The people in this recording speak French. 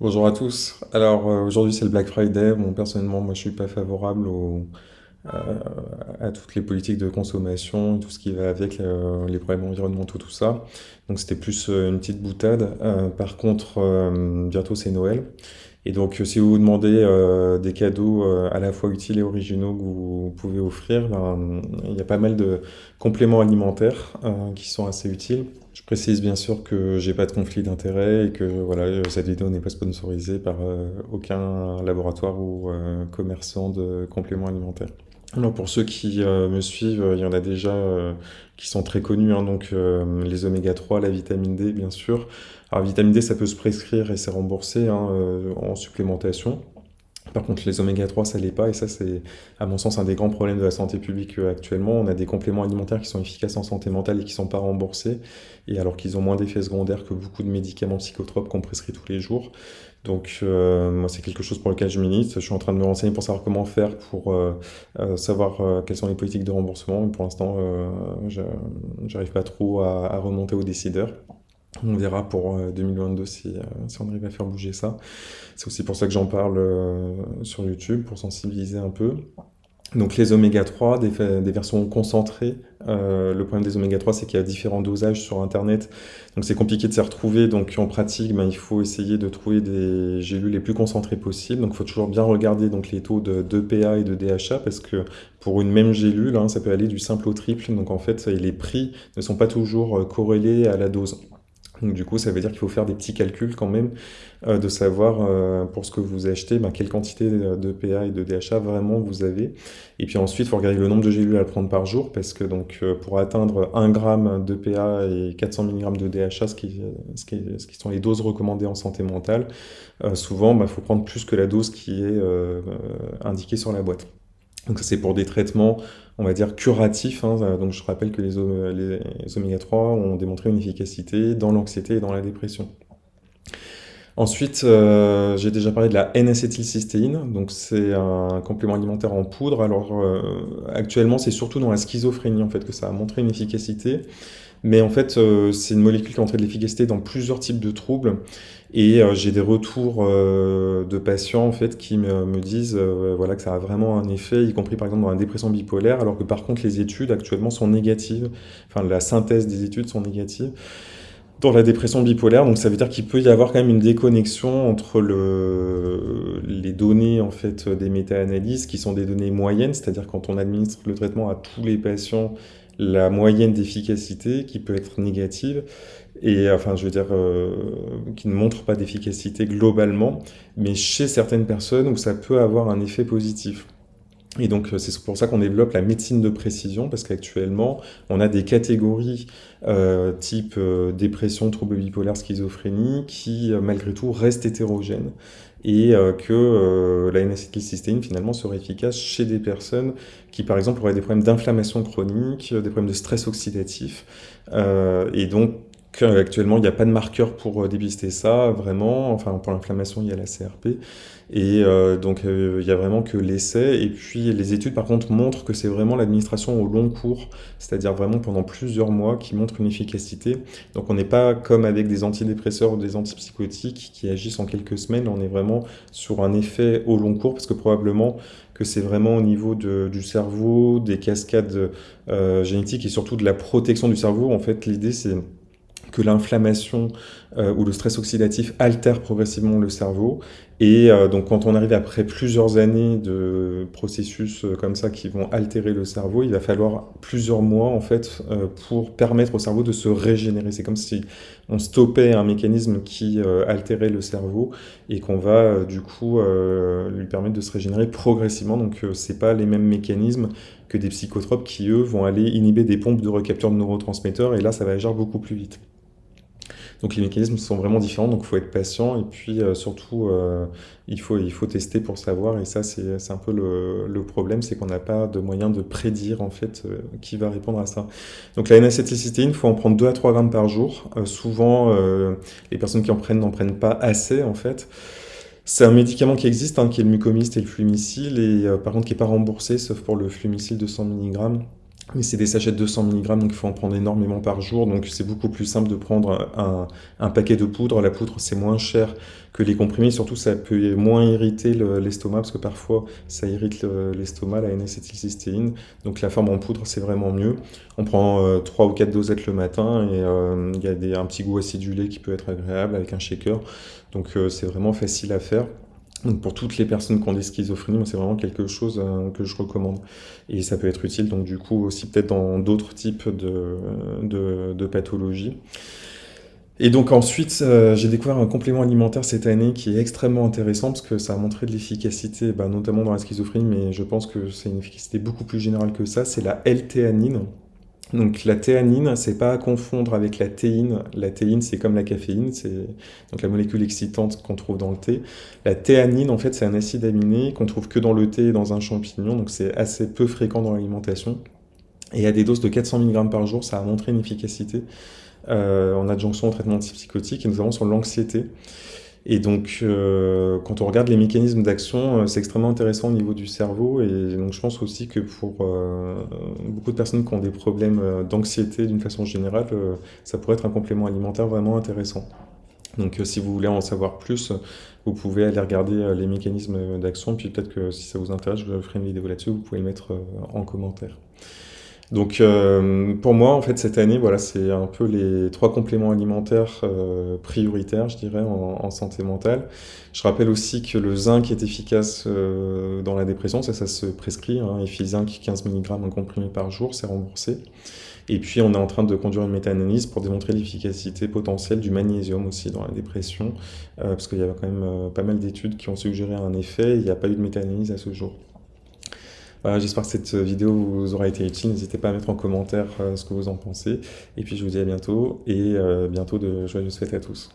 Bonjour à tous. Alors euh, aujourd'hui c'est le Black Friday. Bon personnellement moi je suis pas favorable au, euh, à toutes les politiques de consommation, tout ce qui va avec euh, les problèmes environnementaux, tout ça. Donc c'était plus euh, une petite boutade. Euh, par contre bientôt c'est Noël. Et donc si vous vous demandez euh, des cadeaux euh, à la fois utiles et originaux que vous pouvez offrir, ben, il y a pas mal de compléments alimentaires euh, qui sont assez utiles. Je précise bien sûr que j'ai pas de conflit d'intérêt et que voilà, cette vidéo n'est pas sponsorisée par euh, aucun laboratoire ou euh, commerçant de compléments alimentaires. Alors pour ceux qui euh, me suivent, il y en a déjà euh, qui sont très connus, hein, donc euh, les oméga 3, la vitamine D bien sûr. Alors vitamine D ça peut se prescrire et c'est remboursé hein, en supplémentation. Par contre, les oméga 3, ça l'est pas, et ça, c'est, à mon sens, un des grands problèmes de la santé publique euh, actuellement. On a des compléments alimentaires qui sont efficaces en santé mentale et qui sont pas remboursés, et alors qu'ils ont moins d'effets secondaires que beaucoup de médicaments psychotropes qu'on prescrit tous les jours. Donc, euh, moi, c'est quelque chose pour lequel je milite. Je suis en train de me renseigner pour savoir comment faire pour euh, savoir quelles sont les politiques de remboursement. Mais pour l'instant, j'arrive pas trop à, à remonter aux décideurs. On verra pour euh, 2022 si, euh, si on arrive à faire bouger ça. C'est aussi pour ça que j'en parle euh, sur YouTube, pour sensibiliser un peu. Donc les oméga 3, des, versions concentrées. Euh, le problème des oméga 3, c'est qu'il y a différents dosages sur Internet. Donc c'est compliqué de s'y retrouver. Donc en pratique, ben, il faut essayer de trouver des gélules les plus concentrées possibles. Donc il faut toujours bien regarder donc, les taux de d'EPA et de DHA parce que pour une même gélule, hein, ça peut aller du simple au triple. Donc en fait, les prix ne sont pas toujours euh, corrélés à la dose. Donc du coup, ça veut dire qu'il faut faire des petits calculs quand même, euh, de savoir euh, pour ce que vous achetez, ben, quelle quantité de PA et de DHA vraiment vous avez. Et puis ensuite, il faut regarder le nombre de gélules à prendre par jour, parce que donc euh, pour atteindre 1 gramme de PA et 400 mg de DHA, ce qui, ce qui, ce qui sont les doses recommandées en santé mentale, souvent, il faut prendre plus que la dose qui est indiquée sur la boîte. Donc c'est pour des traitements, on va dire, curatifs. hein. Donc je rappelle que les, o- les oméga 3 ont démontré une efficacité dans l'anxiété et dans la dépression. Ensuite, euh, j'ai déjà parlé de la N-acétylcystéine, donc c'est un complément alimentaire en poudre. Alors euh, actuellement, c'est surtout dans la schizophrénie en fait que ça a montré une efficacité, mais en fait, euh, c'est une molécule qui a de l'efficacité dans plusieurs types de troubles. Et euh, j'ai des retours euh, de patients en fait qui me, disent voilà que ça a vraiment un effet, y compris par exemple dans la dépression bipolaire, alors que par contre les études actuellement sont négatives, enfin la synthèse des études sont négatives dans la dépression bipolaire. Donc ça veut dire qu'il peut y avoir quand même une déconnexion entre le, les données en fait des méta-analyses qui sont des données moyennes, c'est-à-dire quand on administre le traitement à tous les patients, la moyenne d'efficacité qui peut être négative et enfin je veux dire euh, qui ne montre pas d'efficacité globalement, mais chez certaines personnes où ça peut avoir un effet positif. Et donc, euh, c'est pour ça qu'on développe la médecine de précision, parce qu'actuellement, on a des catégories euh, type euh, dépression, trouble bipolaire, schizophrénie, qui, euh, malgré tout, restent hétérogènes. Et que la N-acétylcystéine, finalement, serait efficace chez des personnes qui, par exemple, auraient des problèmes d'inflammation chronique, des problèmes de stress oxydatif. Et donc, actuellement, il n'y a pas de marqueur pour euh, dépister ça, vraiment. Enfin, pour l'inflammation, il y a la CRP. Et euh, donc, euh, il y a vraiment que l'essai. Et puis, les études, par contre, montrent que c'est vraiment l'administration au long cours, c'est-à-dire vraiment pendant plusieurs mois, qui montre une efficacité. Donc, on n'est pas comme avec des antidépresseurs ou des antipsychotiques qui agissent en quelques semaines. On est vraiment sur un effet au long cours, parce que probablement que c'est vraiment au niveau de, du cerveau, des cascades génétiques et surtout de la protection du cerveau. En fait, l'idée, c'est que l'inflammation euh, ou le stress oxydatif altère progressivement le cerveau. Et euh, donc quand on arrive après plusieurs années de processus euh, comme ça qui vont altérer le cerveau, il va falloir plusieurs mois en fait pour permettre au cerveau de se régénérer. C'est comme si on stoppait un mécanisme qui altérait le cerveau et qu'on va du coup lui permettre de se régénérer progressivement. Donc c'est pas les mêmes mécanismes que des psychotropes qui eux vont aller inhiber des pompes de recapteurs de neurotransmetteurs et là ça va agir beaucoup plus vite. Donc les mécanismes sont vraiment différents, donc il faut être patient et puis euh, surtout euh, il, faut, il faut tester pour savoir et ça c'est un peu le, le problème, c'est qu'on n'a pas de moyen de prédire en fait euh, qui va répondre à ça. Donc la N-acétylcystéine, il faut en prendre 2 à 3 grammes par jour. Souvent les personnes qui en prennent n'en prennent pas assez en fait. C'est un médicament qui existe, hein, qui est le mucomyst et le flumicil, et par contre qui n'est pas remboursé, sauf pour le flumicil de 100 mg. Mais c'est des sachets de 200 mg, donc il faut en prendre énormément par jour. Donc c'est beaucoup plus simple de prendre un, paquet de poudre. La poudre, c'est moins cher que les comprimés. Surtout, ça peut moins irriter l'estomac, parce que parfois, ça irrite l'estomac, la N-acétylcystéine. Donc la forme en poudre, c'est vraiment mieux. On prend 3 euh, ou 4 dosettes le matin, et euh, il y a un petit goût acidulé qui peut être agréable avec un shaker. Donc euh, c'est vraiment facile à faire. Donc pour toutes les personnes qui ont des schizophrénies, c'est vraiment quelque chose euh, que je recommande. Et ça peut être utile, donc du coup aussi peut-être dans d'autres types de, pathologies. Et donc ensuite, euh, j'ai découvert un complément alimentaire cette année qui est extrêmement intéressant parce que ça a montré de l'efficacité, bah, notamment dans la schizophrénie, mais je pense que c'est une efficacité beaucoup plus générale que ça, c'est la L-théanine. Donc la théanine, c'est pas à confondre avec la théine. La théine, c'est comme la caféine, c'est donc la molécule excitante qu'on trouve dans le thé. La théanine, en fait, c'est un acide aminé qu'on trouve que dans le thé et dans un champignon, donc c'est assez peu fréquent dans l'alimentation. Et à des doses de 400 mg par jour, ça a montré une efficacité euh, en adjonction au traitement antipsychotique et notamment sur l'anxiété. Et donc, euh, quand on regarde les mécanismes d'action, euh, c'est extrêmement intéressant au niveau du cerveau. Et donc, je pense aussi que pour euh, beaucoup de personnes qui ont des problèmes d'anxiété d'une façon générale, ça pourrait être un complément alimentaire vraiment intéressant. Donc, si vous voulez en savoir plus, vous pouvez aller regarder les mécanismes d'action. Puis peut-être que si ça vous intéresse, je ferai une vidéo là-dessus. Vous pouvez le mettre en commentaire. Donc euh, pour moi, en fait, cette année, voilà, c'est un peu les trois compléments alimentaires euh, prioritaires, je dirais, en, santé mentale. Je rappelle aussi que le zinc est efficace euh, dans la dépression, ça, ça se prescrit. Hein, zinc 15 mg en comprimé par jour, c'est remboursé. Et puis, on est en train de conduire une méta-analyse pour démontrer l'efficacité potentielle du magnésium aussi dans la dépression, parce qu'il y a quand même pas mal d'études qui ont suggéré un effet, il n'y a pas eu de méta-analyse à ce jour. J'espère que cette vidéo vous aura été utile. N'hésitez pas à mettre en commentaire euh, ce que vous en pensez. Et puis je vous dis à bientôt et euh, bientôt de joyeuses fêtes à tous.